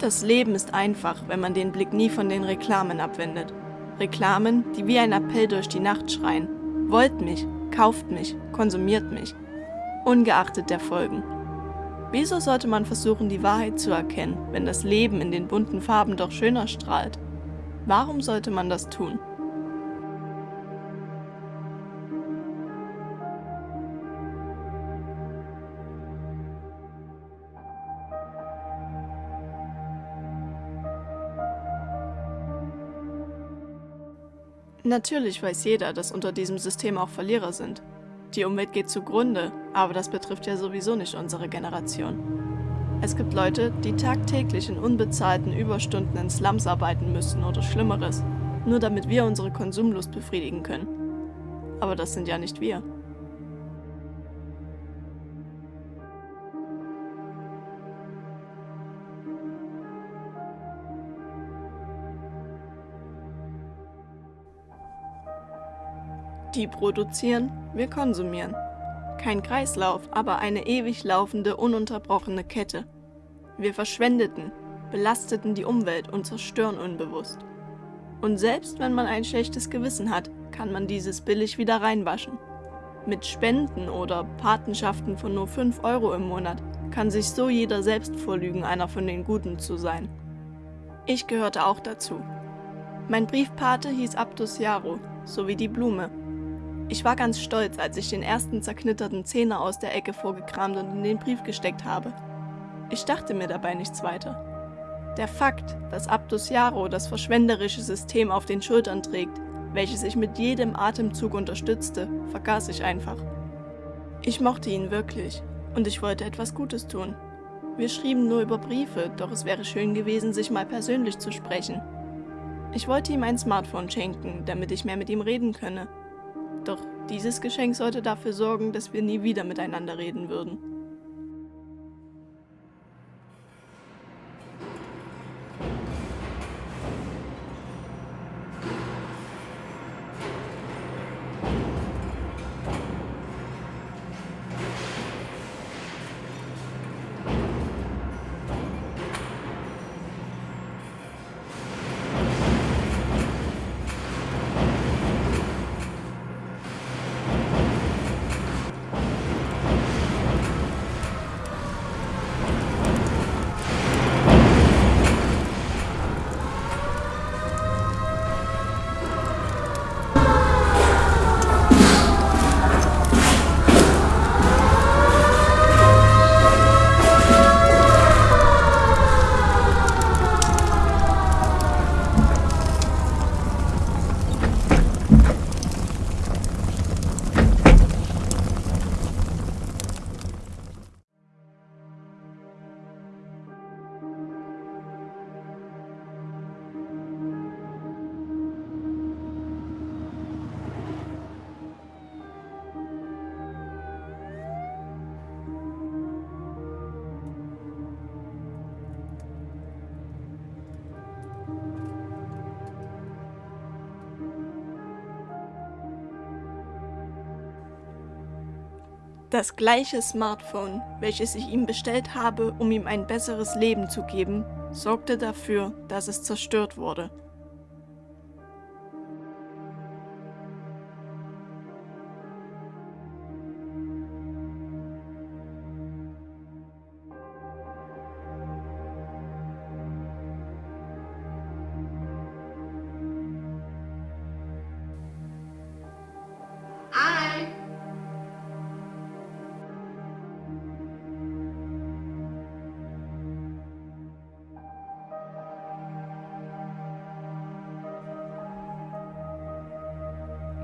Das Leben ist einfach, wenn man den Blick nie von den Reklamen abwendet. Reklamen, die wie ein Appell durch die Nacht schreien. Wollt mich, kauft mich, konsumiert mich. Ungeachtet der Folgen. Wieso sollte man versuchen, die Wahrheit zu erkennen, wenn das Leben in den bunten Farben doch schöner strahlt? Warum sollte man das tun? Natürlich weiß jeder, dass unter diesem System auch Verlierer sind. Die Umwelt geht zugrunde, aber das betrifft ja sowieso nicht unsere Generation. Es gibt Leute, die tagtäglich in unbezahlten Überstunden in Slums arbeiten müssen oder Schlimmeres, nur damit wir unsere Konsumlust befriedigen können. Aber das sind ja nicht wir. Die produzieren, wir konsumieren. Kein Kreislauf, aber eine ewig laufende, ununterbrochene Kette. Wir verschwendeten, belasteten die Umwelt und zerstören unbewusst. Und selbst wenn man ein schlechtes Gewissen hat, kann man dieses billig wieder reinwaschen. Mit Spenden oder Patenschaften von nur 5 Euro im Monat kann sich so jeder selbst vorlügen, einer von den Guten zu sein. Ich gehörte auch dazu. Mein Briefpate hieß Abdus Jaro, so wie die Blume, ich war ganz stolz, als ich den ersten zerknitterten Zehner aus der Ecke vorgekramt und in den Brief gesteckt habe. Ich dachte mir dabei nichts weiter. Der Fakt, dass Abdus Jaro das verschwenderische System auf den Schultern trägt, welches ich mit jedem Atemzug unterstützte, vergaß ich einfach. Ich mochte ihn wirklich und ich wollte etwas Gutes tun. Wir schrieben nur über Briefe, doch es wäre schön gewesen, sich mal persönlich zu sprechen. Ich wollte ihm ein Smartphone schenken, damit ich mehr mit ihm reden könne doch dieses Geschenk sollte dafür sorgen, dass wir nie wieder miteinander reden würden. Das gleiche Smartphone, welches ich ihm bestellt habe, um ihm ein besseres Leben zu geben, sorgte dafür, dass es zerstört wurde.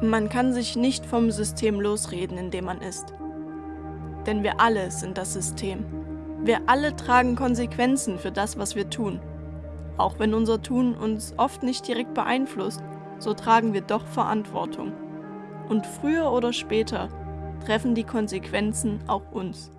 Man kann sich nicht vom System losreden, in dem man ist. Denn wir alle sind das System. Wir alle tragen Konsequenzen für das, was wir tun. Auch wenn unser Tun uns oft nicht direkt beeinflusst, so tragen wir doch Verantwortung. Und früher oder später treffen die Konsequenzen auch uns.